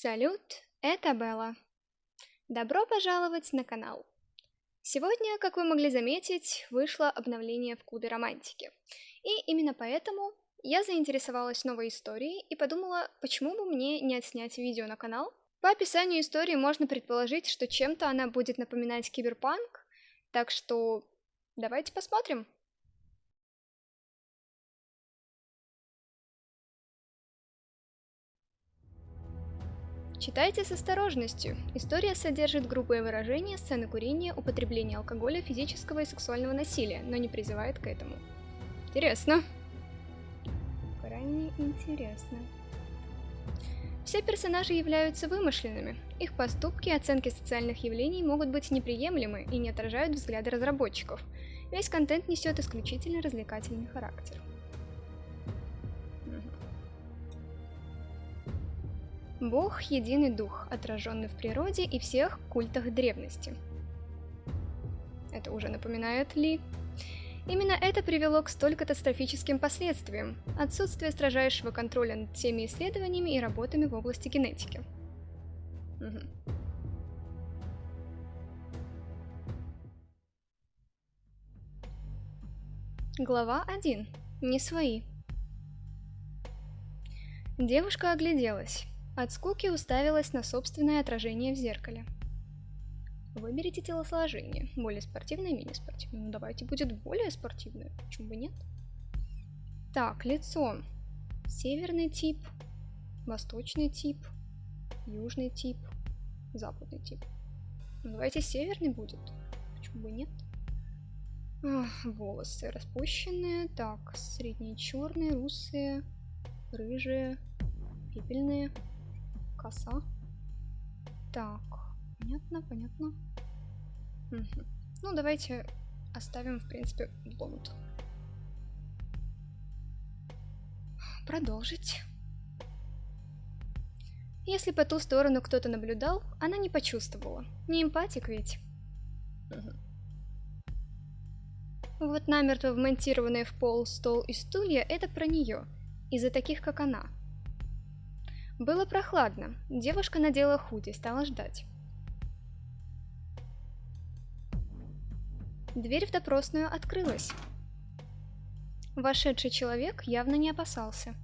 Салют, это Белла. Добро пожаловать на канал. Сегодня, как вы могли заметить, вышло обновление в клубе романтики. И именно поэтому я заинтересовалась новой историей и подумала, почему бы мне не отснять видео на канал. По описанию истории можно предположить, что чем-то она будет напоминать киберпанк, так что давайте посмотрим. Читайте с осторожностью. История содержит грубые выражения, сцены курения, употребления алкоголя, физического и сексуального насилия, но не призывает к этому. Интересно. Крайне интересно. Все персонажи являются вымышленными. Их поступки и оценки социальных явлений могут быть неприемлемы и не отражают взгляды разработчиков. Весь контент несет исключительно развлекательный характер. Бог – единый дух, отраженный в природе и всех культах древности. Это уже напоминает Ли. Именно это привело к столь катастрофическим последствиям – отсутствие строжайшего контроля над всеми исследованиями и работами в области генетики. Угу. Глава 1. Не свои. Девушка огляделась. От скуки уставилась на собственное отражение в зеркале. Выберите телосложение. Более спортивное, менее спортивное. Ну давайте будет более спортивное. Почему бы нет? Так, лицо. Северный тип, восточный тип, южный тип, западный тип. Ну давайте северный будет. Почему бы нет? Ах, волосы распущенные. Так, средние черные, русые, рыжие, пепельные коса. Так, понятно, понятно. Угу. Ну, давайте оставим, в принципе, блонд. Продолжить. Если по ту сторону кто-то наблюдал, она не почувствовала. Не эмпатик ведь. Угу. Вот намертво вмонтированные в пол стол и стулья — это про нее, из-за таких, как она — было прохладно. Девушка надела худи, стала ждать. Дверь в допросную открылась. Вошедший человек явно не опасался.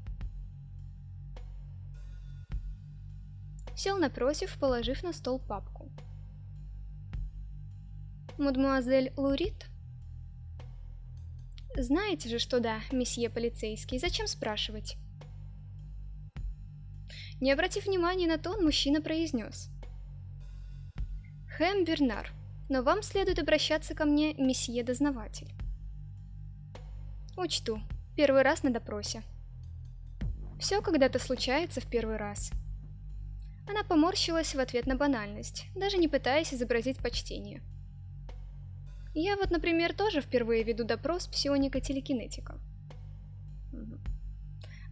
Сел напротив, положив на стол папку. «Мадемуазель Лурит?» «Знаете же, что да, месье полицейский, зачем спрашивать?» Не обратив внимания на тон, мужчина произнес. «Хэм Бернар, но вам следует обращаться ко мне, месье-дознаватель». «Учту. Первый раз на допросе». Все когда-то случается в первый раз. Она поморщилась в ответ на банальность, даже не пытаясь изобразить почтение. Я вот, например, тоже впервые веду допрос псионика-телекинетика.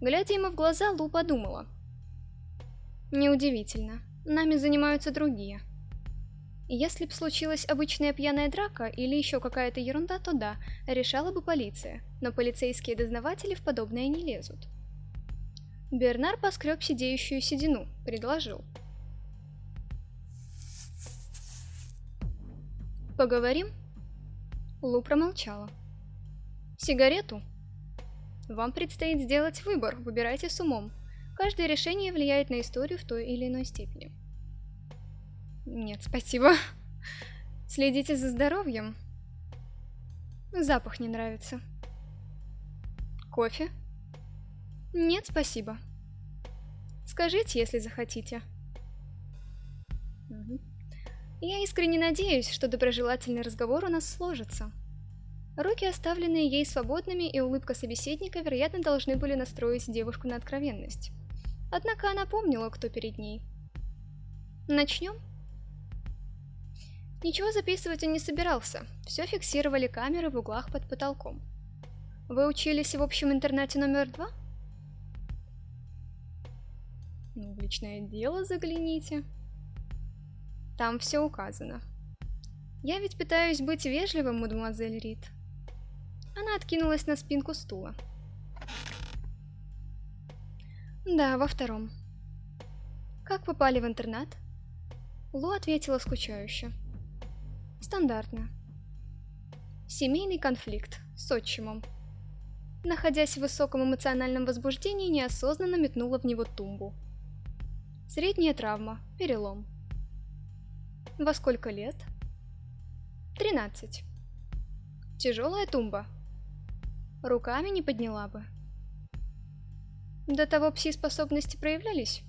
Глядя ему в глаза, Лу подумала – Неудивительно. Нами занимаются другие. Если б случилась обычная пьяная драка или еще какая-то ерунда, то да, решала бы полиция, но полицейские дознаватели в подобное не лезут. Бернар поскреб сидеющую седину, предложил. «Поговорим?» Лу промолчала. «Сигарету?» «Вам предстоит сделать выбор, выбирайте с умом. Каждое решение влияет на историю в той или иной степени. Нет, спасибо. Следите за здоровьем. Запах не нравится. Кофе? Нет, спасибо. Скажите, если захотите. Я искренне надеюсь, что доброжелательный разговор у нас сложится. Руки, оставленные ей свободными, и улыбка собеседника, вероятно, должны были настроить девушку на откровенность. Однако она помнила, кто перед ней. Начнем? Ничего записывать он не собирался, все фиксировали камеры в углах под потолком. Вы учились в общем интернате номер два? Ну, в личное дело загляните. Там все указано. Я ведь пытаюсь быть вежливым, мадемуазель Рид. Она откинулась на спинку стула. Да, во втором. Как попали в интернат? Лу ответила скучающе. Стандартно. Семейный конфликт с отчимом. Находясь в высоком эмоциональном возбуждении, неосознанно метнула в него тумбу. Средняя травма, перелом. Во сколько лет? 13. Тяжелая тумба. Руками не подняла бы. До того пси-способности проявлялись?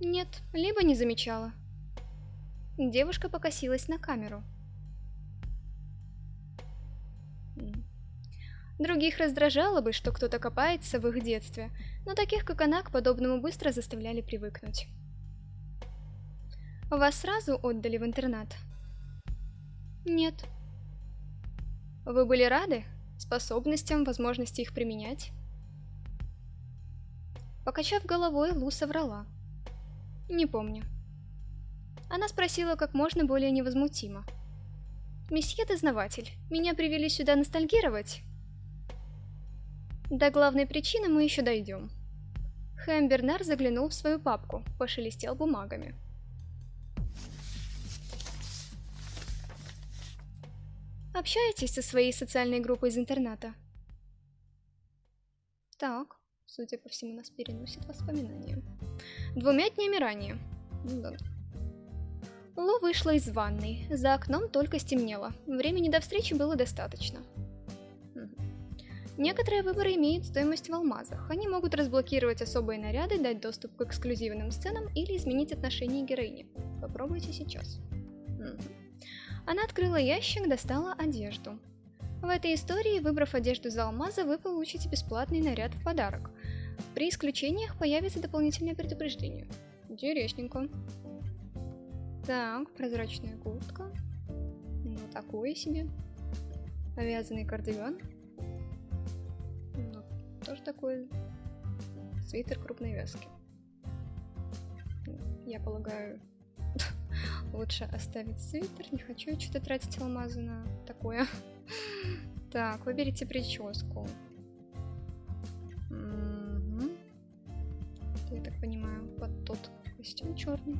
Нет, либо не замечала. Девушка покосилась на камеру. Других раздражало бы, что кто-то копается в их детстве, но таких, как она, к подобному быстро заставляли привыкнуть. Вас сразу отдали в интернат? Нет. Вы были рады способностям, возможности их применять? Покачав головой, Лу соврала. Не помню. Она спросила как можно более невозмутимо. «Месье дознаватель, меня привели сюда ностальгировать?» До главной причины мы еще дойдем. Хэм Бернар заглянул в свою папку, пошелестел бумагами. Общаетесь со своей социальной группой из интерната? Так, судя по всему, нас переносит воспоминания. Двумя днями ранее. Да. Ло вышла из ванной. За окном только стемнело. Времени до встречи было достаточно. Некоторые выборы имеют стоимость в алмазах. Они могут разблокировать особые наряды, дать доступ к эксклюзивным сценам или изменить отношение героини. Попробуйте сейчас. Она открыла ящик, достала одежду. В этой истории, выбрав одежду за алмазы, вы получите бесплатный наряд в подарок. При исключениях появится дополнительное предупреждение. Интересненько. Так, прозрачная куртка. Ну, такое себе. Повязанный кардиган. Ну, тоже такой свитер крупной вязки. Я полагаю, Лучше оставить свитер. Не хочу что-то тратить алмазы на такое. Так, выберите прическу. Костюм черный.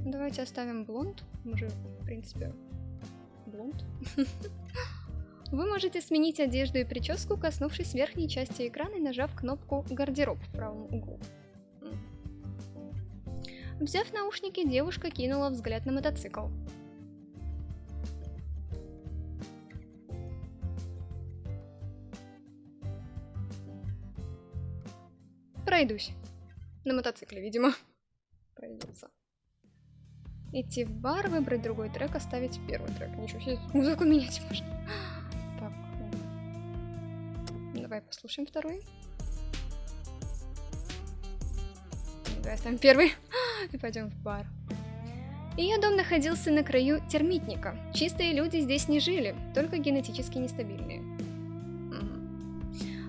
Давайте оставим блонд. Мы же, в принципе, блонд. Вы можете сменить одежду и прическу, коснувшись верхней части экрана и нажав кнопку «Гардероб» в правом углу. Взяв наушники, девушка кинула взгляд на мотоцикл. Пройдусь. На мотоцикле, видимо. Пройдется. Идти в бар, выбрать другой трек, оставить первый трек. Ничего себе, музыку менять можно. Так. Давай послушаем второй. Давай оставим первый и пойдем в бар. Ее дом находился на краю термитника. Чистые люди здесь не жили, только генетически нестабильные.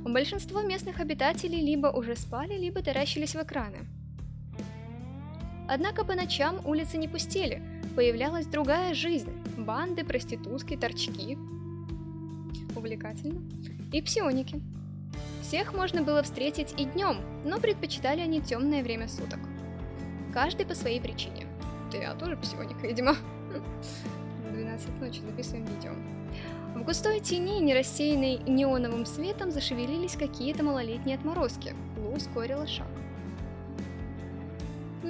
Большинство местных обитателей либо уже спали, либо таращились в экраны. Однако по ночам улицы не пустели, появлялась другая жизнь. Банды, проститутки, торчки. Увлекательно. И псионики. Всех можно было встретить и днем, но предпочитали они темное время суток каждый по своей причине. Да я тоже псионика, видимо. 12 ночи записываем видео. В густой тени, не рассеянной неоновым светом, зашевелились какие-то малолетние отморозки. Лу ускорила шаг.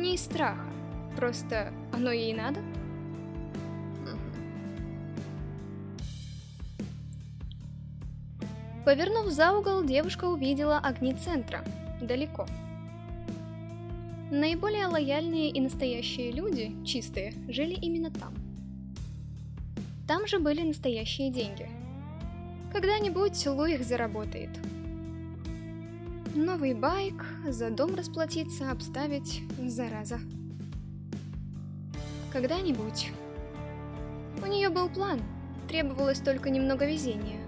Не из страха, просто оно ей надо? Повернув за угол, девушка увидела огни центра, далеко. Наиболее лояльные и настоящие люди, чистые, жили именно там. Там же были настоящие деньги. Когда-нибудь Лу их заработает. Новый байк, за дом расплатиться, обставить, зараза. Когда-нибудь. У нее был план, требовалось только немного везения.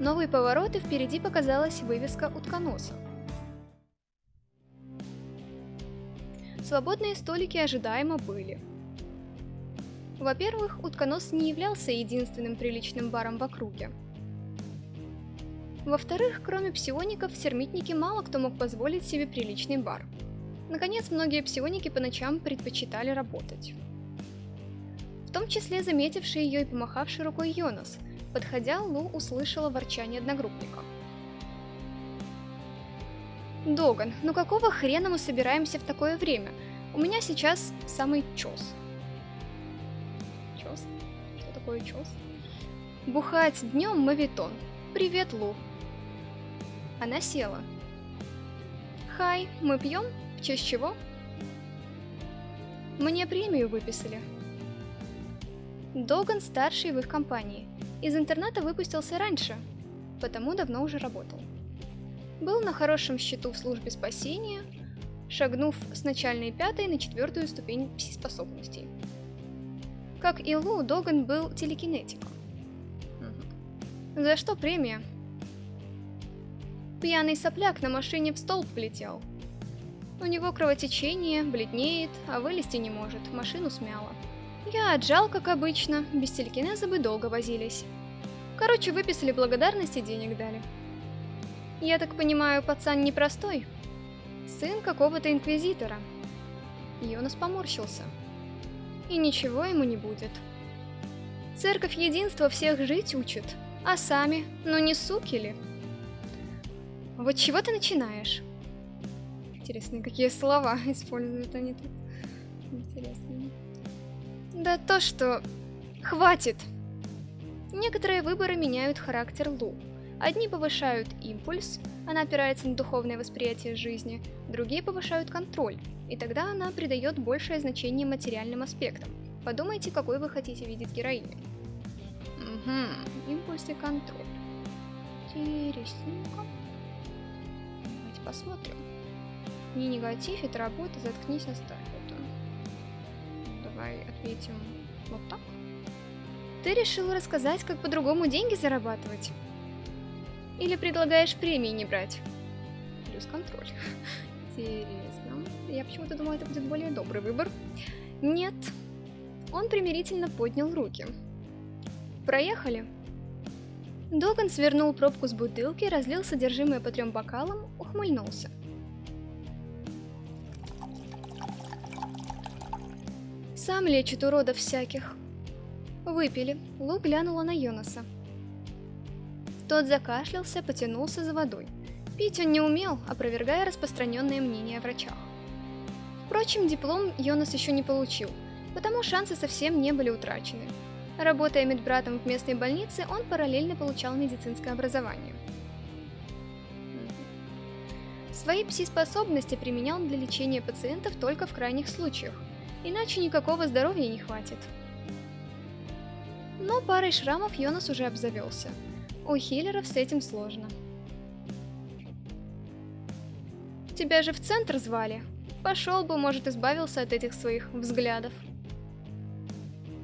Новый поворот, и впереди показалась вывеска утконоса. Свободные столики ожидаемо были. Во-первых, утконос не являлся единственным приличным баром в округе. Во-вторых, кроме псиоников, термитники мало кто мог позволить себе приличный бар. Наконец, многие псионики по ночам предпочитали работать. В том числе заметивший ее и помахавший рукой Йонас. Подходя, Лу услышала ворчание одногруппника. «Доган, ну какого хрена мы собираемся в такое время? У меня сейчас самый чёс». Чёс? Что такое чёс? Бухать днем мавитон. Привет, Лу. Она села. Хай, мы пьем? В честь чего? Мне премию выписали. Доган старший в их компании. Из интерната выпустился раньше, потому давно уже работал. Был на хорошем счету в службе спасения, шагнув с начальной пятой на четвертую ступень пси-способностей. Как и Лу, Доган был телекинетиком. За что премия? Пьяный сопляк на машине в столб влетел. У него кровотечение, бледнеет, а вылезти не может, машину смяло. Я отжал, как обычно, без телекинеза бы долго возились. Короче, выписали благодарность и денег дали. Я так понимаю, пацан непростой? Сын какого-то инквизитора. Йонас поморщился. И ничего ему не будет. Церковь единства всех жить учит, а сами, ну не суки ли? Вот чего ты начинаешь? Интересно, какие слова используют они тут. Интересно. Да то, что... Хватит! Некоторые выборы меняют характер Лу. Одни повышают импульс, она опирается на духовное восприятие жизни, другие повышают контроль, и тогда она придает большее значение материальным аспектам. Подумайте, какой вы хотите видеть героиню. Угу, импульс и контроль. Интересненько. Давайте посмотрим. Не негатив, это работа, заткнись, оставь это. Давай отметим вот так. Ты решил рассказать, как по-другому деньги зарабатывать? Или предлагаешь премии не брать? Плюс контроль. Интересно. Я почему-то думала, это будет более добрый выбор. Нет. Он примирительно поднял руки. Проехали. Доган свернул пробку с бутылки, разлил содержимое по трем бокалам, ухмыльнулся. Сам лечит уродов всяких. Выпили. Лу глянула на Йонаса. Тот закашлялся, потянулся за водой. Пить он не умел, опровергая распространенные мнения о врачах. Впрочем, диплом Йонас еще не получил, потому шансы совсем не были утрачены. Работая медбратом в местной больнице, он параллельно получал медицинское образование. Свои пси-способности применял для лечения пациентов только в крайних случаях, иначе никакого здоровья не хватит. Но парой шрамов Йонас уже обзавелся. У хиллеров с этим сложно. Тебя же в центр звали. Пошел бы, может, избавился от этих своих взглядов.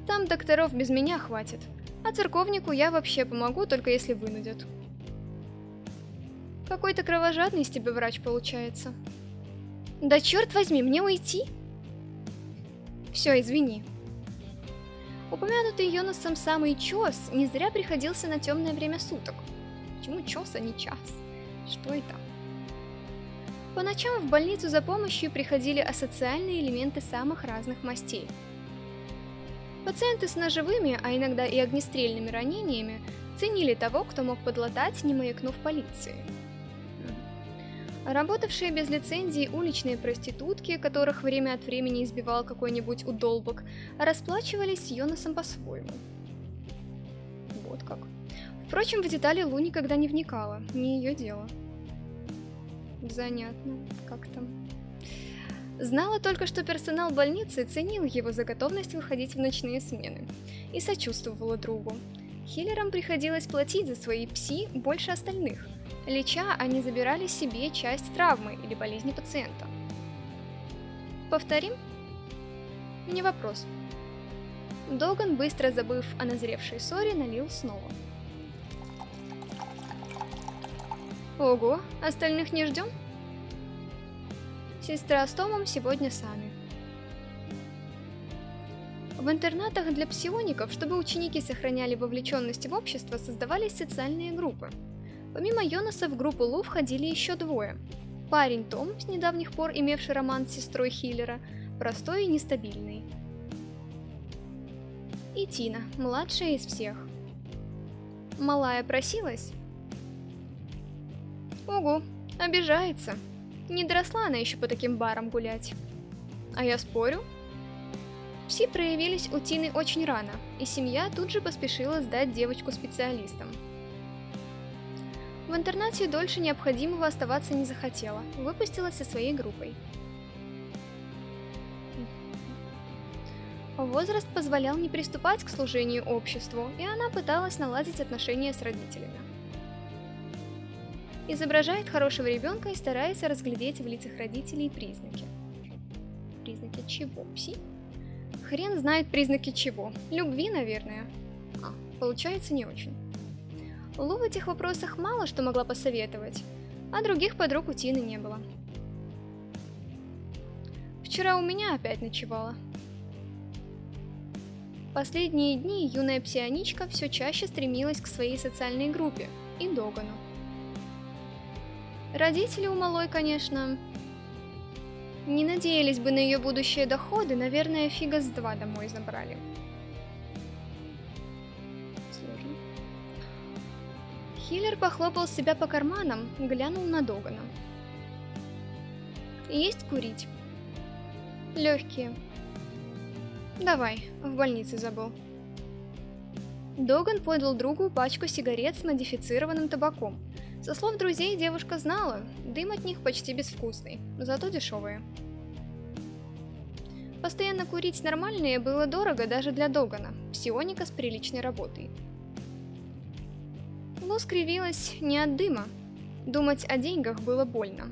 Там докторов без меня хватит, а церковнику я вообще помогу, только если вынудят. Какой-то кровожадный из тебя врач получается. Да черт возьми, мне уйти? Все, извини. Упомянутый Йонасом самый чес не зря приходился на темное время суток. Почему чес, а не час? Что это? По ночам в больницу за помощью приходили асоциальные элементы самых разных мастей – Пациенты с ножевыми, а иногда и огнестрельными ранениями ценили того, кто мог подлатать, не маякнув полиции. Работавшие без лицензии уличные проститутки, которых время от времени избивал какой-нибудь удолбок, расплачивались с Йонасом по-своему. Вот как. Впрочем, в детали Лу никогда не вникала, не ее дело. Занятно, как там. Знала только, что персонал больницы ценил его за готовность выходить в ночные смены и сочувствовала другу. Хиллерам приходилось платить за свои пси больше остальных. Леча, они забирали себе часть травмы или болезни пациента. Повторим? Не вопрос. Доган, быстро забыв о назревшей ссоре, налил снова. Ого, остальных не ждем? Сестра с Томом сегодня сами. В интернатах для псиоников, чтобы ученики сохраняли вовлеченность в общество, создавались социальные группы. Помимо Йонаса в группу Лу входили еще двое. Парень Том, с недавних пор имевший роман с сестрой Хиллера, простой и нестабильный. И Тина, младшая из всех. Малая просилась? Ого, обижается. Не доросла она еще по таким барам гулять. А я спорю. Пси проявились у Тины очень рано, и семья тут же поспешила сдать девочку специалистам. В интернате дольше необходимого оставаться не захотела, выпустилась со своей группой. Возраст позволял не приступать к служению обществу, и она пыталась наладить отношения с родителями. Изображает хорошего ребенка и старается разглядеть в лицах родителей признаки. Признаки чего? Пси? Хрен знает признаки чего. Любви, наверное. А, получается не очень. Лу в этих вопросах мало что могла посоветовать, а других подруг у Тины не было. Вчера у меня опять ночевала. Последние дни юная псионичка все чаще стремилась к своей социальной группе и Догану. Родители у малой, конечно, не надеялись бы на ее будущие доходы, наверное, фига с два домой забрали. Сложно. Хиллер похлопал себя по карманам, глянул на Догана. Есть курить? Легкие. Давай, в больнице забыл. Доган подал другу пачку сигарет с модифицированным табаком. Со слов друзей девушка знала, дым от них почти безвкусный, зато дешевые. Постоянно курить нормальные было дорого даже для Догана, псионика с приличной работой. Лу скривилась не от дыма, думать о деньгах было больно.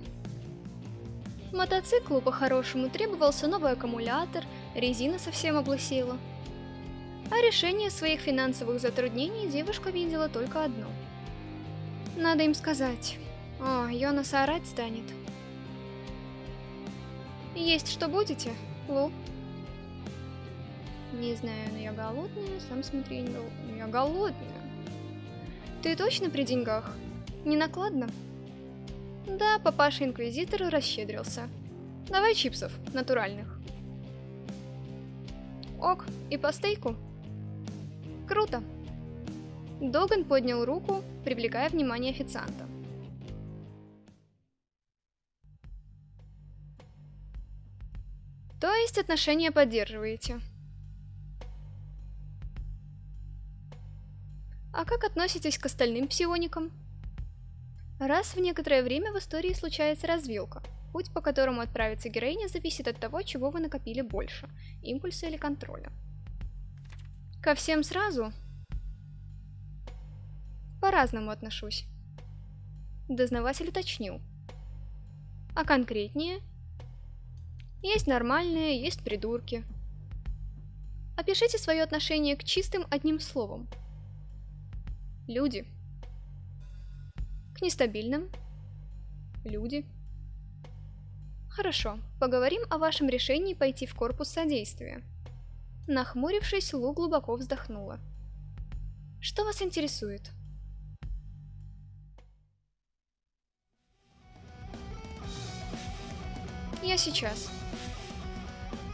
Мотоциклу по-хорошему требовался новый аккумулятор, резина совсем облысела. А решение своих финансовых затруднений девушка видела только одно – надо им сказать. О, Йонас орать станет. Есть что будете, Лу? Не знаю, но я голодная, сам смотри, не гол... я голодная. Ты точно при деньгах? Не накладно? Да, папаша-инквизитор расщедрился. Давай чипсов, натуральных. Ок, и по стейку? Круто. Доган поднял руку, привлекая внимание официанта. То есть отношения поддерживаете? А как относитесь к остальным псионикам? Раз в некоторое время в истории случается развилка. Путь, по которому отправится героиня, зависит от того, чего вы накопили больше – импульса или контроля. Ко всем сразу по-разному отношусь. Дознаватель уточнил. А конкретнее? Есть нормальные, есть придурки. Опишите свое отношение к чистым одним словом. Люди. К нестабильным. Люди. Хорошо, поговорим о вашем решении пойти в корпус содействия. Нахмурившись, Лу глубоко вздохнула. Что вас интересует? Я сейчас.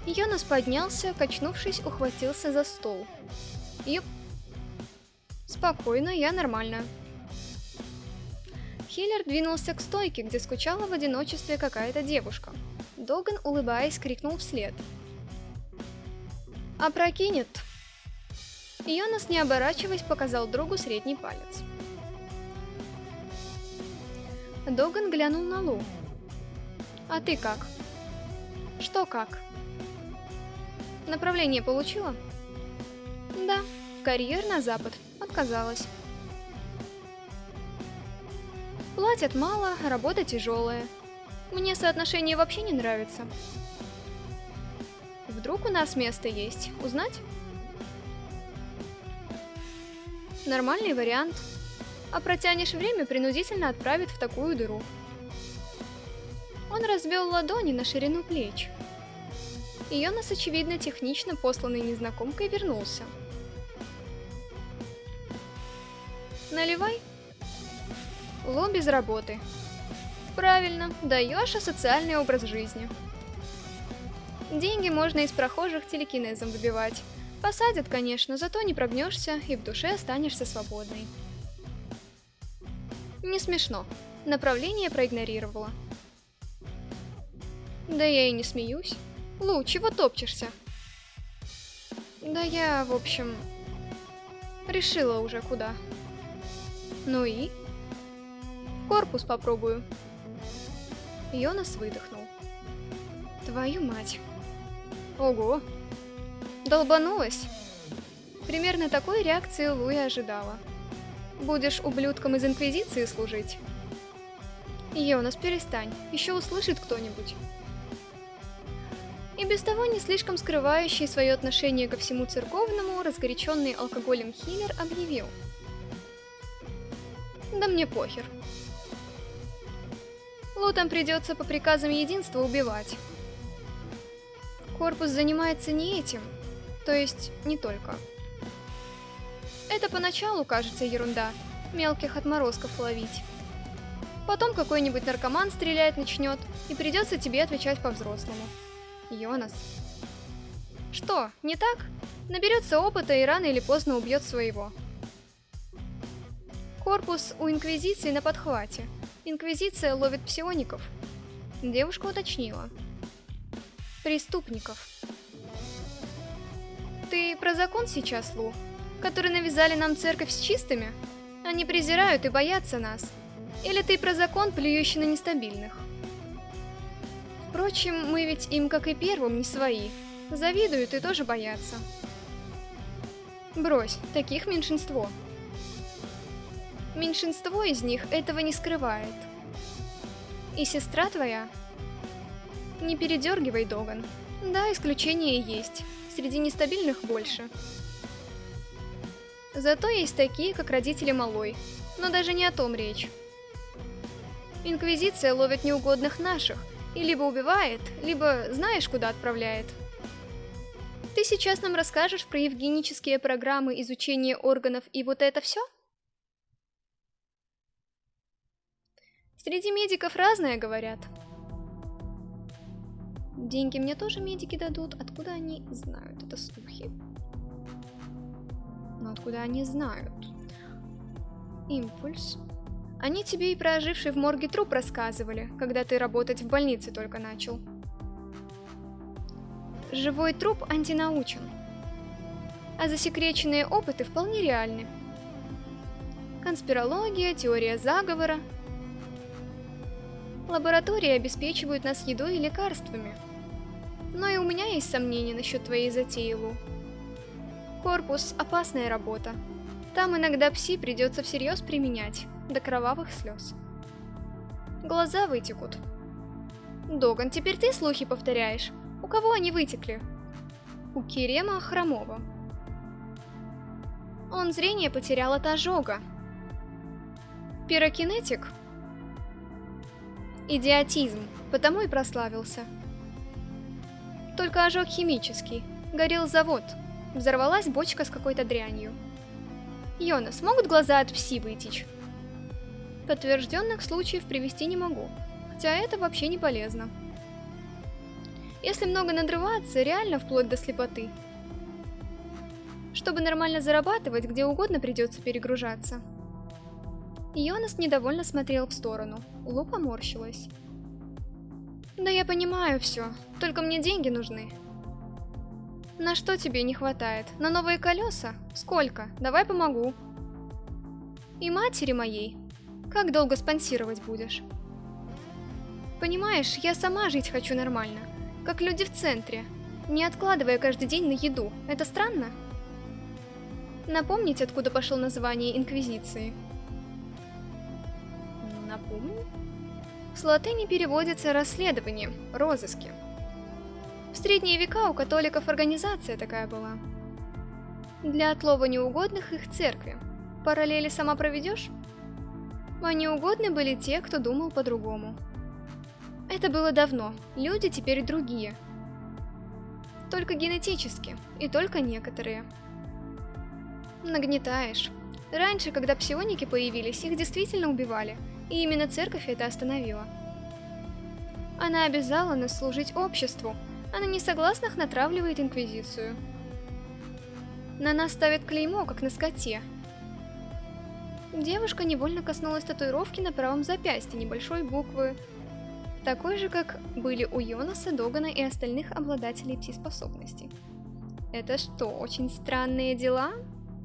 Йонас поднялся, качнувшись, ухватился за стол. Юп. Спокойно, я нормально. Хиллер двинулся к стойке, где скучала в одиночестве какая-то девушка. Доган, улыбаясь, крикнул вслед. «Опрокинет!» Йонас, не оборачиваясь, показал другу средний палец. Доган глянул на Лу. «А ты как?» Что как? Направление получила? Да, карьер на запад. Отказалась. Платят мало, работа тяжелая. Мне соотношение вообще не нравится. Вдруг у нас место есть? Узнать? Нормальный вариант. А протянешь время, принудительно отправит в такую дыру. Он развел ладони на ширину плеч. Йонас, очевидно, технично посланный незнакомкой, вернулся. «Наливай!» Лу без работы. Правильно, даешь асоциальный образ жизни. Деньги можно из прохожих телекинезом выбивать. Посадят, конечно, зато не прогнешься и в душе останешься свободной. Не смешно. Направление проигнорировала. Да я и не смеюсь. Лу, чего топчешься? Да я, в общем, решила уже куда. Ну и? Корпус попробую. Йонас выдохнул. Твою мать. Ого. Долбанулась. Примерно такой реакции Лу и ожидала. Будешь ублюдком из Инквизиции служить? Йонас, перестань, еще услышит кто-нибудь. И без того не слишком скрывающий свое отношение ко всему церковному, разгоряченный алкоголем Хиллер объявил. Да мне похер. Лутам придется по приказам единства убивать. Корпус занимается не этим, то есть не только. Это поначалу кажется ерунда, мелких отморозков ловить. Потом какой-нибудь наркоман стрелять начнет, и придется тебе отвечать по-взрослому. Йонас. Что, не так? Наберется опыта и рано или поздно убьет своего. Корпус у Инквизиции на подхвате. Инквизиция ловит псиоников. Девушка уточнила. Преступников. Ты про закон сейчас, Лу? Который навязали нам церковь с чистыми? Они презирают и боятся нас. Или ты про закон, плюющий на нестабильных? Впрочем, мы ведь им, как и первым, не свои. Завидуют и тоже боятся. Брось, таких меньшинство. Меньшинство из них этого не скрывает. И сестра твоя? Не передергивай, Доган. Да, исключения есть. Среди нестабильных больше. Зато есть такие, как родители Малой. Но даже не о том речь. Инквизиция ловит неугодных наших, и либо убивает, либо знаешь, куда отправляет. Ты сейчас нам расскажешь про евгенические программы изучения органов и вот это все? Среди медиков разное говорят. Деньги мне тоже медики дадут, откуда они знают, это слухи. Но откуда они знают? Импульс. Они тебе и про оживший в морге труп рассказывали, когда ты работать в больнице только начал. Живой труп антинаучен. А засекреченные опыты вполне реальны. Конспирология, теория заговора. Лаборатории обеспечивают нас едой и лекарствами. Но и у меня есть сомнения насчет твоей затеи, Лу. Корпус – опасная работа. Там иногда пси придется всерьез применять до кровавых слез. Глаза вытекут. Доган, теперь ты слухи повторяешь. У кого они вытекли? У Керема Хромова. Он зрение потерял от ожога. Пирокинетик? Идиотизм, потому и прославился. Только ожог химический. Горел завод. Взорвалась бочка с какой-то дрянью. Йонас, могут глаза от пси вытечь? Подтвержденных случаев привести не могу, хотя это вообще не полезно. Если много надрываться, реально вплоть до слепоты. Чтобы нормально зарабатывать, где угодно придется перегружаться. Йонас недовольно смотрел в сторону, Лу поморщилась. Да я понимаю все, только мне деньги нужны. На что тебе не хватает? На новые колеса? Сколько? Давай помогу. И матери моей, как долго спонсировать будешь? Понимаешь, я сама жить хочу нормально, как люди в центре, не откладывая каждый день на еду. Это странно? Напомнить, откуда пошло название Инквизиции? Напомню? С латыни переводится расследование, розыски. В средние века у католиков организация такая была. Для отлова неугодных их церкви. Параллели сама проведешь? А неугодны были те, кто думал по-другому. Это было давно, люди теперь другие. Только генетически, и только некоторые. Нагнетаешь. Раньше, когда псионики появились, их действительно убивали, и именно церковь это остановила. Она обязала нас служить обществу, а на несогласных натравливает инквизицию. На нас ставят клеймо, как на скоте. Девушка невольно коснулась татуировки на правом запястье небольшой буквы, такой же, как были у Йонаса, Догана и остальных обладателей пси-способностей. Это что, очень странные дела?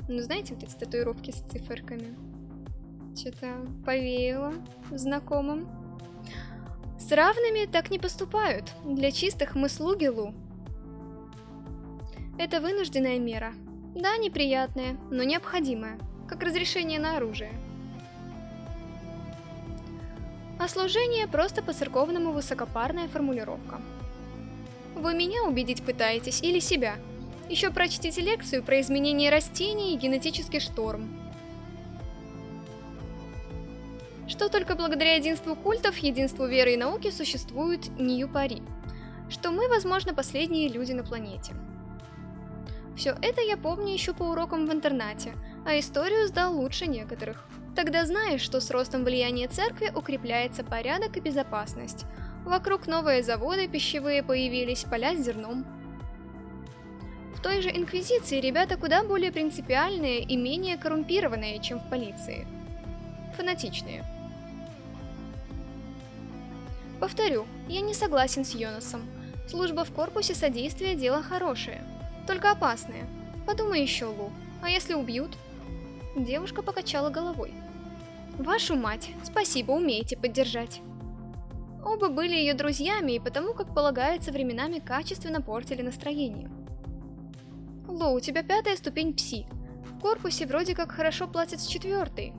Ну, знаете, вот эти татуировки с циферками. Что-то повеяло знакомым. С равными так не поступают. Для чистых мы слуги Лу. Это вынужденная мера. Да, неприятная, но необходимая, как разрешение на оружие. А служение просто по-церковному высокопарная формулировка. Вы меня убедить пытаетесь или себя? Еще прочтите лекцию про изменение растений и генетический шторм. Что только благодаря единству культов, единству веры и науки существует Нью-Пари. Что мы, возможно, последние люди на планете. Все это я помню еще по урокам в интернате, а историю сдал лучше некоторых. Тогда знаешь, что с ростом влияния церкви укрепляется порядок и безопасность. Вокруг новые заводы пищевые появились, поля с зерном. В той же Инквизиции ребята куда более принципиальные и менее коррумпированные, чем в полиции. Фанатичные. Повторю, я не согласен с Йонасом. Служба в корпусе содействия – дело хорошее. Только опасное. Подумай еще, Лу. А если убьют? Девушка покачала головой. Вашу мать, спасибо, умеете поддержать. Оба были ее друзьями и потому, как полагается, временами качественно портили настроение. Ло, у тебя пятая ступень пси. В корпусе вроде как хорошо платят с четвертой.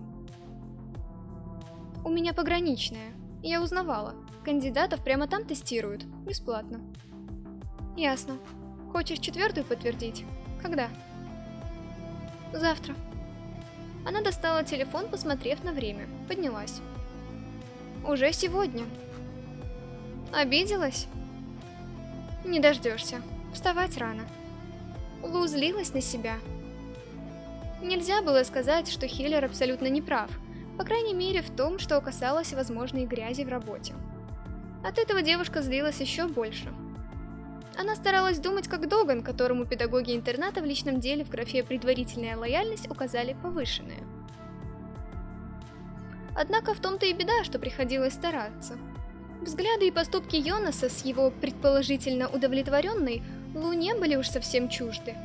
У меня пограничная. Я узнавала. Кандидатов прямо там тестируют. Бесплатно. Ясно. Хочешь четвертую подтвердить? Когда? Завтра. Она достала телефон, посмотрев на время. Поднялась. Уже сегодня. Обиделась? Не дождешься. Вставать рано. Лу злилась на себя. Нельзя было сказать, что Хиллер абсолютно не прав, по крайней мере в том, что касалось возможной грязи в работе. От этого девушка злилась еще больше. Она старалась думать как Доган, которому педагоги интерната в личном деле в графе «Предварительная лояльность» указали повышенное. Однако в том-то и беда, что приходилось стараться. Взгляды и поступки Йонаса с его предположительно удовлетворенной Лу не были уж совсем чужды.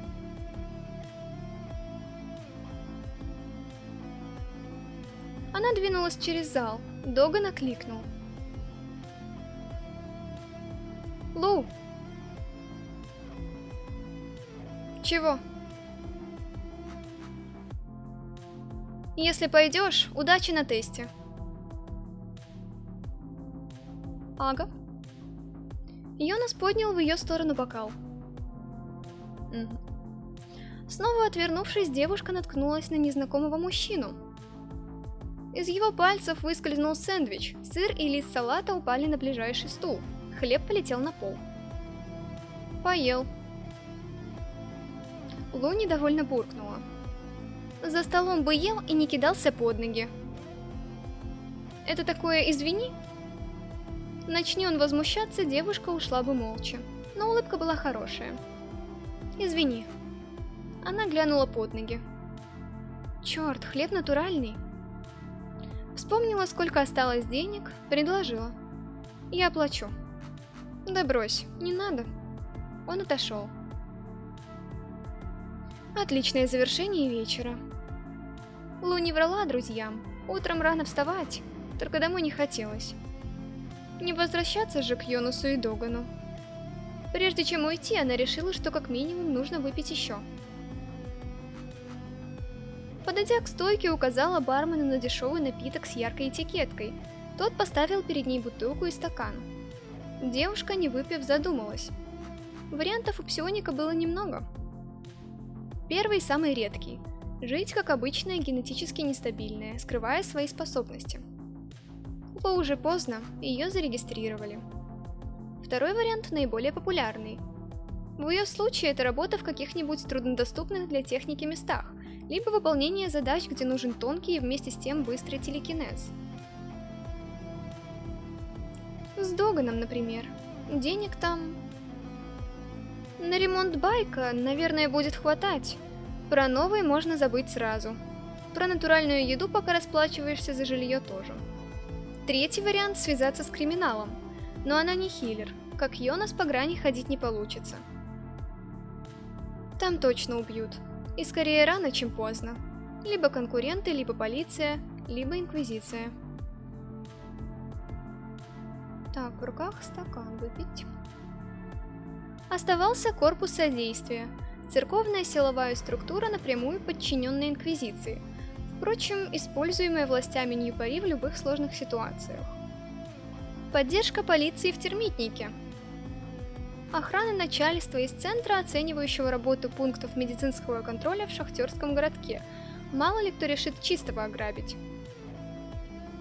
Она двинулась через зал. Доган окликнул. Лу! Чего? Если пойдешь, удачи на тесте. Ага. Йонас поднял в ее сторону бокал. Снова отвернувшись, девушка наткнулась на незнакомого мужчину. Из его пальцев выскользнул сэндвич, сыр и лист салата упали на ближайший стул, хлеб полетел на пол. Поел. Лу недовольно буркнула. За столом бы ел и не кидался под ноги. Это такое «извини»? Начни он возмущаться, девушка ушла бы молча, но улыбка была хорошая. Извини. Она глянула под ноги. Черт, хлеб натуральный. Вспомнила, сколько осталось денег, предложила. Я оплачу. Да брось, не надо. Он отошел. Отличное завершение вечера. Лу не врала друзьям. Утром рано вставать, только домой не хотелось. Не возвращаться же к Йонусу и Догану. Прежде чем уйти, она решила, что как минимум нужно выпить еще. Подойдя к стойке, указала бармену на дешевый напиток с яркой этикеткой. Тот поставил перед ней бутылку и стакан. Девушка, не выпив, задумалась. Вариантов у псионика было немного. Первый самый редкий. Жить как обычная генетически нестабильная, скрывая свои способности. Было уже поздно, ее зарегистрировали. Второй вариант наиболее популярный. В ее случае это работа в каких-нибудь труднодоступных для техники местах, либо выполнение задач, где нужен тонкий и вместе с тем быстрый телекинез. С Доганом, например. Денег там... На ремонт байка, наверное, будет хватать. Про новый можно забыть сразу. Про натуральную еду пока расплачиваешься за жилье тоже. Третий вариант – связаться с криминалом. Но она не хиллер. Как Йонас по грани ходить не получится. Там точно убьют. И скорее рано, чем поздно. Либо конкуренты, либо полиция, либо инквизиция. Так, в руках стакан выпить. Оставался корпус содействия. Церковная силовая структура, напрямую подчиненная инквизиции. Впрочем, используемая властями Ньюпари в любых сложных ситуациях. Поддержка полиции в термитнике – охрана начальства из центра, оценивающего работу пунктов медицинского контроля в шахтерском городке. Мало ли кто решит чистого ограбить.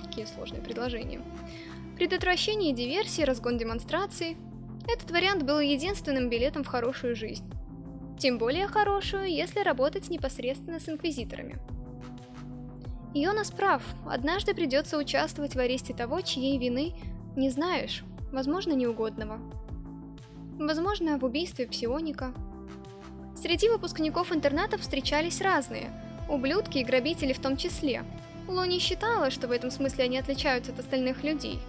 Какие сложные предложения. Предотвращение диверсии, разгон демонстраций. Этот вариант был единственным билетом в хорошую жизнь. Тем более хорошую, если работать непосредственно с инквизиторами. Йонас прав, однажды придется участвовать в аресте того, чьей вины не знаешь, возможно, неугодного. Возможно, в убийстве псионика. Среди выпускников интернатов встречались разные, ублюдки и грабители в том числе. Ло не считала, что в этом смысле они отличаются от остальных людей.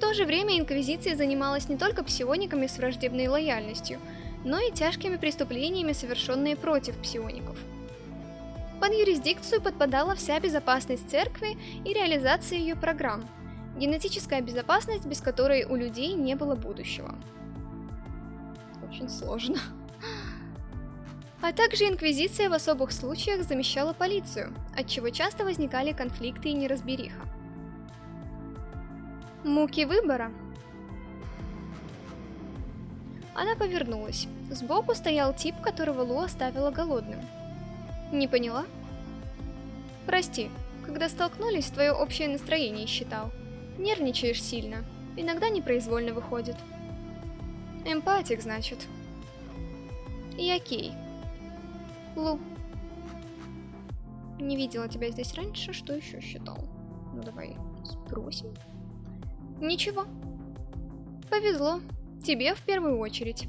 То же время Инквизиция занималась не только псиониками с враждебной лояльностью, но и тяжкими преступлениями, совершенные против псиоников. Под юрисдикцию подпадала вся безопасность церкви и реализация ее программ – Генетическая безопасность, без которой у людей не было будущего. Очень сложно. А также Инквизиция в особых случаях замещала полицию, от чего часто возникали конфликты и неразбериха. Муки выбора. Она повернулась. Сбоку стоял тип, которого Лу оставила голодным. Не поняла? Прости, когда столкнулись, твое общее настроение считал. Нервничаешь сильно. Иногда непроизвольно выходит. Эмпатик, значит. И окей. Лу. Не видела тебя здесь раньше, что еще считал? Ну давай спросим. Ничего. Повезло. Тебе в первую очередь.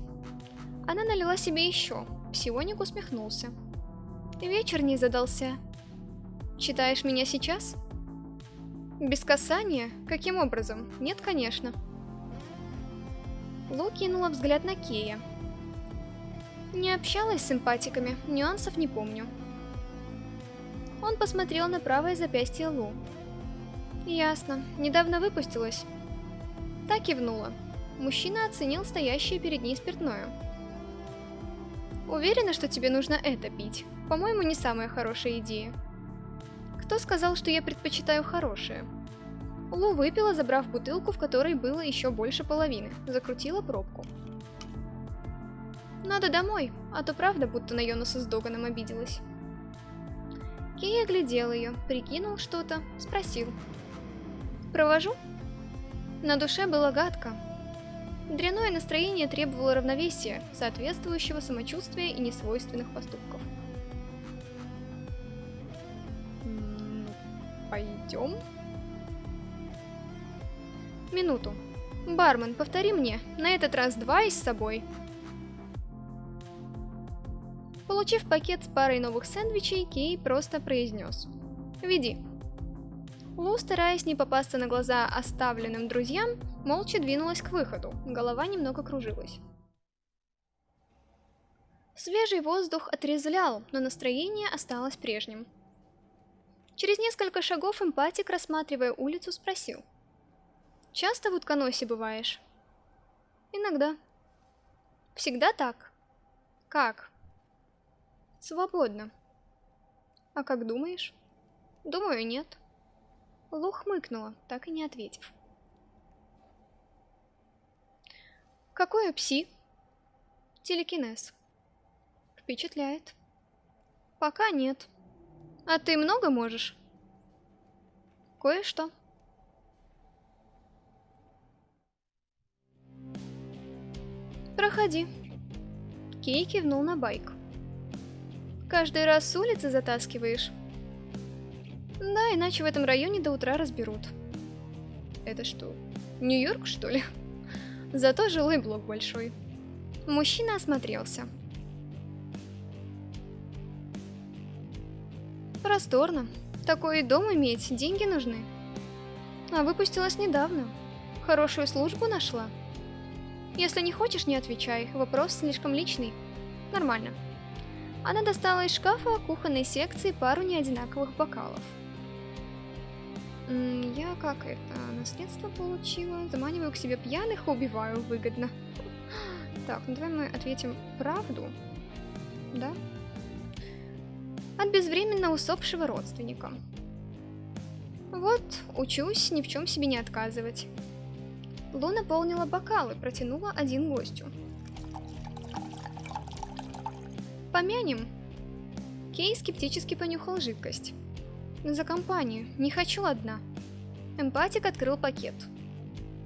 Она налила себе еще. Псионик усмехнулся. Вечер не задался. Читаешь меня сейчас? Без касания? Каким образом? Нет, конечно. Лу кинула взгляд на Кея. Не общалась с симпатиками, нюансов не помню. Он посмотрел на правое запястье Лу. Ясно, недавно выпустилась. Так кивнула. Мужчина оценил стоящее перед ней спиртное. Уверена, что тебе нужно это пить. По-моему, не самая хорошая идея. Кто сказал, что я предпочитаю хорошее? Лу выпила, забрав бутылку, в которой было еще больше половины. Закрутила пробку. Надо домой, а то правда, будто на Йонаса с Доганом обиделась. Кей оглядел ее, прикинул что-то, спросил. «Провожу?» На душе было гадко. Дряное настроение требовало равновесия, соответствующего самочувствия и несвойственных поступков. Пойдем. Минуту. Бармен, повтори мне, на этот раз два и с собой. Получив пакет с парой новых сэндвичей, Кей просто произнес. «Веди». Лу, стараясь не попасться на глаза оставленным друзьям, молча двинулась к выходу, голова немного кружилась. Свежий воздух отрезвлял, но настроение осталось прежним. Через несколько шагов эмпатик, рассматривая улицу, спросил. «Часто в утконосе бываешь?» «Иногда». «Всегда так?» «Как?» «Свободно». «А как думаешь?» «Думаю, нет». Лу хмыкнула, так и не ответив. «Какое пси?» «Телекинез». «Впечатляет». «Пока нет». А ты много можешь? Кое-что. Проходи. Кей кивнул на байк. Каждый раз с улицы затаскиваешь? Да, иначе в этом районе до утра разберут. Это что, Нью-Йорк, что ли? Зато жилой блок большой. Мужчина осмотрелся. Просторно. Такой дом иметь, деньги нужны. А выпустилась недавно. Хорошую службу нашла. Если не хочешь, не отвечай. Вопрос слишком личный. Нормально. Она достала из шкафа кухонной секции пару неодинаковых бокалов. Я как это, наследство получила? Заманиваю к себе пьяных, убиваю выгодно. Так, ну давай мы ответим правду. Да? От безвременно усопшего родственника. Вот, учусь ни в чем себе не отказывать. Лу наполнила бокалы, протянула один гостю. Помянем. Кей скептически понюхал жидкость. За компанию, не хочу одна. Эмпатик открыл пакет.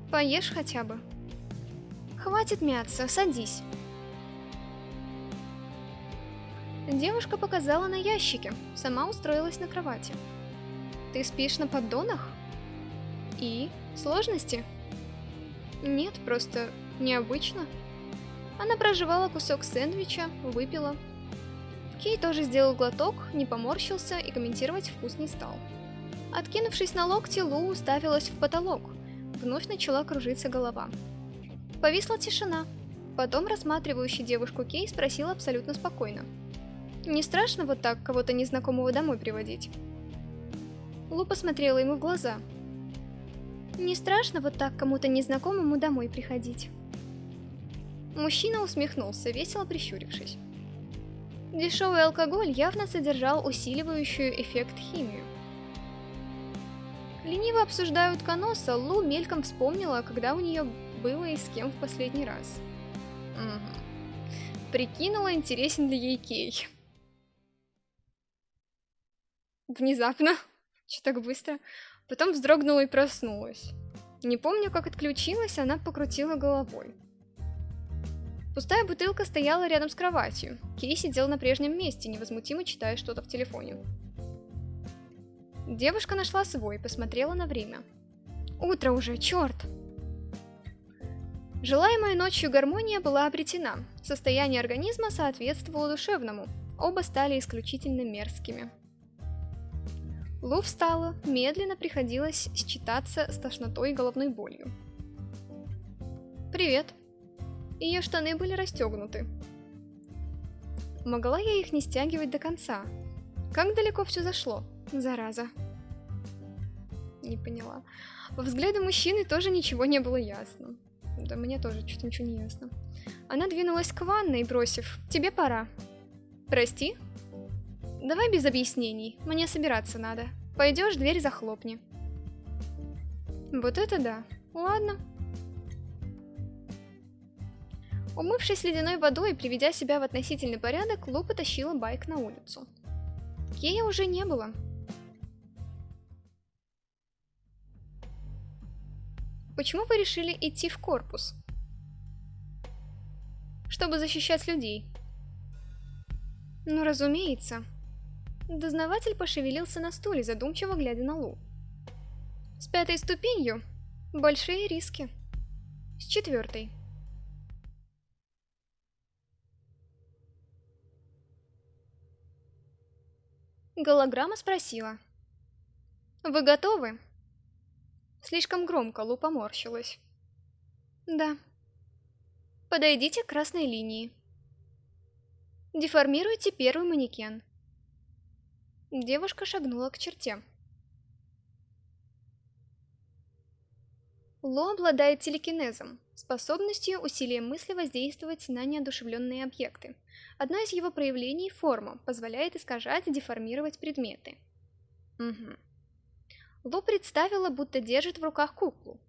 Поешь хотя бы. Хватит мяться, садись. Девушка показала на ящике, сама устроилась на кровати. Ты спишь на поддонах? И? Сложности? Нет, просто необычно. Она проживала кусок сэндвича, выпила. Кей тоже сделал глоток, не поморщился и комментировать вкус не стал. Откинувшись на локти, Лу уставилась в потолок. Вновь начала кружиться голова. Повисла тишина. Потом рассматривающий девушку Кей спросил абсолютно спокойно. «Не страшно вот так кого-то незнакомого домой приводить?» Лу посмотрела ему в глаза, не страшно вот так кому-то незнакомому домой приходить. Мужчина усмехнулся, весело прищурившись. Дешевый алкоголь явно содержал усиливающую эффект химию. Лениво обсуждают Каноса, Лу мельком вспомнила, когда у нее было и с кем в последний раз. Угу. Прикинула, интересен ли ей Кей. Внезапно. Че так быстро? Потом вздрогнула и проснулась. Не помню, как отключилась, она покрутила головой. Пустая бутылка стояла рядом с кроватью. Кей сидел на прежнем месте, невозмутимо читая что-то в телефоне. Девушка нашла свой, посмотрела на время. Утро уже, черт! Желаемая ночью гармония была обретена. Состояние организма соответствовало душевному. Оба стали исключительно мерзкими. Лу встала, медленно приходилось считаться с тошнотой и головной болью. «Привет!» Ее штаны были расстегнуты. Могла я их не стягивать до конца? Как далеко все зашло? Зараза. Не поняла. Во взгляде мужчины тоже ничего не было ясно. Да мне тоже что-то ничего не ясно. Она двинулась к ванной, бросив «Тебе пора». «Прости?» Давай без объяснений, мне собираться надо. Пойдешь, дверь захлопни. Вот это да. Ладно. Умывшись ледяной водой и приведя себя в относительный порядок, Лу потащила байк на улицу. Кея уже не было. Почему вы решили идти в корпус? Чтобы защищать людей. Ну, разумеется. Дознаватель пошевелился на стуле, задумчиво глядя на Лу. С пятой ступенью большие риски. С четвертой. Голограмма спросила. «Вы готовы?» Слишком громко Лу поморщилась. «Да». «Подойдите к красной линии». Деформируйте первый манекен. Девушка шагнула к черте. Ло обладает телекинезом, способностью усилием мысли воздействовать на неодушевленные объекты. Одно из его проявлений – форма, позволяет искажать деформировать предметы. Угу. Ло представила, будто держит в руках куклу.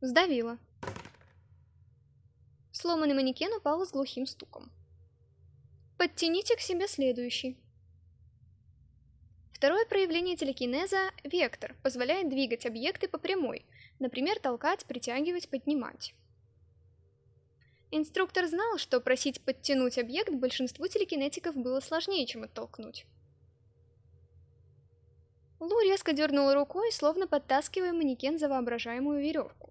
Сдавила. Сломанный манекен упал с глухим стуком. Подтяните к себе следующий. Второе проявление телекинеза – вектор, позволяет двигать объекты по прямой, например, толкать, притягивать, поднимать. Инструктор знал, что просить подтянуть объект большинству телекинетиков было сложнее, чем оттолкнуть. Лу резко дернула рукой, словно подтаскивая манекен за воображаемую веревку.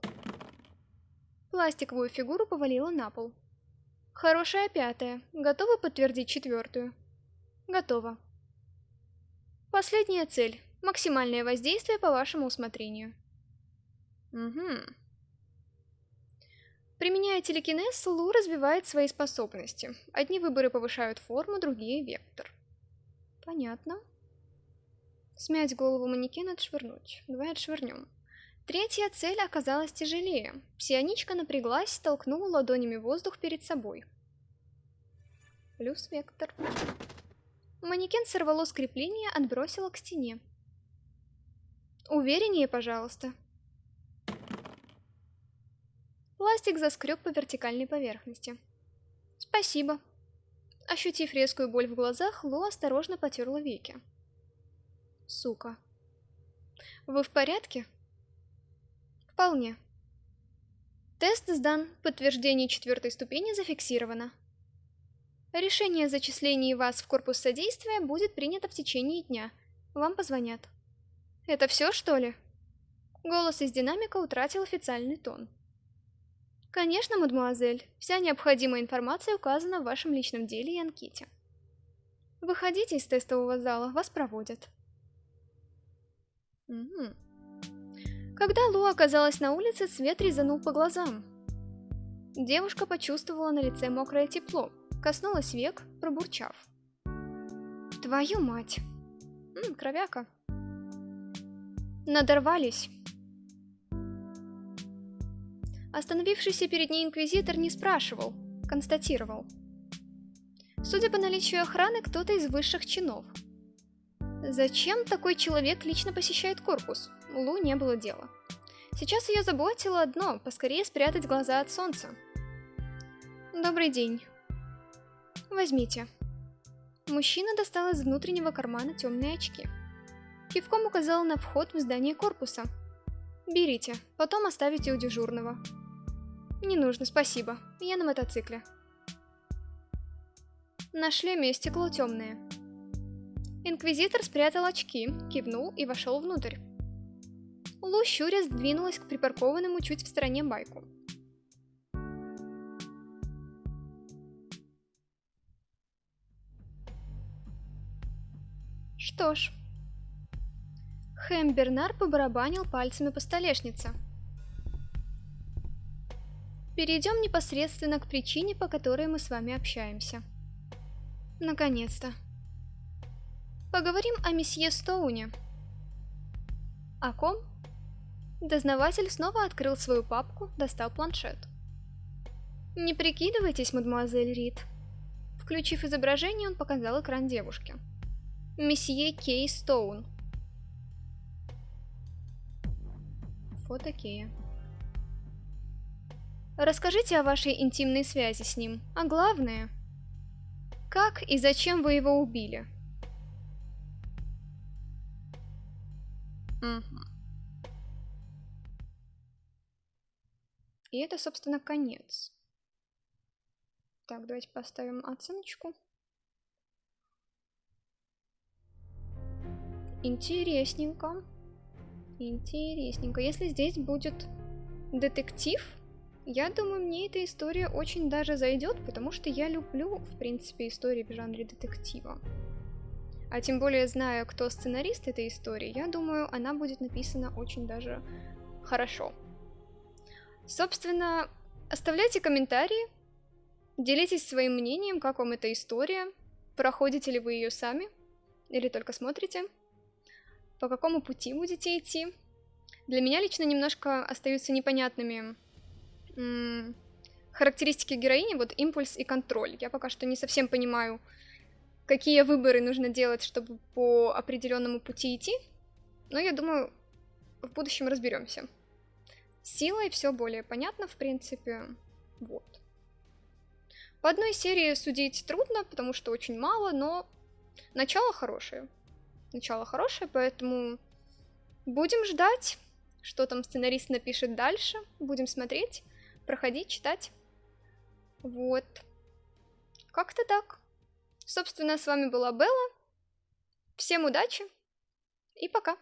Пластиковую фигуру повалила на пол. Хорошая пятая. Готова подтвердить четвертую? Готова. Последняя цель. Максимальное воздействие по вашему усмотрению. Угу. Применяя телекинез, Лу развивает свои способности. Одни выборы повышают форму, другие — вектор. Понятно. Смять голову манекена, отшвырнуть. Давай отшвырнем. Третья цель оказалась тяжелее. Псионичка напряглась, толкнула ладонями воздух перед собой. Плюс вектор. Манекен сорвало с крепления, отбросило к стене. Увереннее, пожалуйста. Пластик заскреб по вертикальной поверхности. Спасибо. Ощутив резкую боль в глазах, Ло осторожно потерла веки. Сука. Вы в порядке? Вполне. Тест сдан, подтверждение четвертой ступени зафиксировано. Решение о зачислении вас в корпус содействия будет принято в течение дня. Вам позвонят. Это все, что ли? Голос из динамика утратил официальный тон. Конечно, мадемуазель, вся необходимая информация указана в вашем личном деле и анкете. Выходите из тестового зала, вас проводят. Угу. Когда Лу оказалась на улице, свет резанул по глазам. Девушка почувствовала на лице мокрое тепло, коснулась век, пробурчав. Твою мать! М, кровяка. Надорвались. Остановившийся перед ней инквизитор не спрашивал, констатировал. Судя по наличию охраны, кто-то из высших чинов. Зачем такой человек лично посещает корпус? Лу не было дела. Сейчас ее заботило одно – поскорее спрятать глаза от солнца. Добрый день. Возьмите. Мужчина достал из внутреннего кармана темные очки. Кивком указал на вход в здание корпуса. Берите, потом оставите у дежурного. Не нужно, спасибо. Я на мотоцикле. На шлеме стекло темное. Инквизитор спрятал очки, кивнул и вошел внутрь. Лу щуря сдвинулась к припаркованному чуть в стороне байку. Что ж. Хэм Бернар побарабанил пальцами по столешнице. Перейдем непосредственно к причине, по которой мы с вами общаемся. Наконец-то. Поговорим о месье Стоуне. О ком? Дознаватель снова открыл свою папку, достал планшет. Не прикидывайтесь, мадемуазель Рид. Включив изображение, он показал экран девушке. Месье Кей Стоун. Фото Кея. Расскажите о вашей интимной связи с ним, а главное, как и зачем вы его убили? И это, собственно, конец. Так, давайте поставим оценочку. Интересненько. Интересненько. Если здесь будет детектив, я думаю, мне эта история очень даже зайдет, потому что я люблю, в принципе, истории в жанре детектива. А тем более, зная, кто сценарист этой истории, я думаю, она будет написана очень даже хорошо. Собственно, оставляйте комментарии, делитесь своим мнением, как вам эта история, проходите ли вы ее сами, или только смотрите, по какому пути будете идти. Для меня лично немножко остаются непонятными характеристики героини, вот импульс и контроль. Я пока что не совсем понимаю, какие выборы нужно делать, чтобы по определенному пути идти. Но я думаю, в будущем разберемся. Силой все более понятно, в принципе. Вот. По одной серии судить трудно, потому что очень мало, но начало хорошее. Начало хорошее, поэтому будем ждать, что там сценарист напишет дальше. Будем смотреть проходить, читать. Вот. Как-то так. Собственно, с вами была Белла. Всем удачи и пока.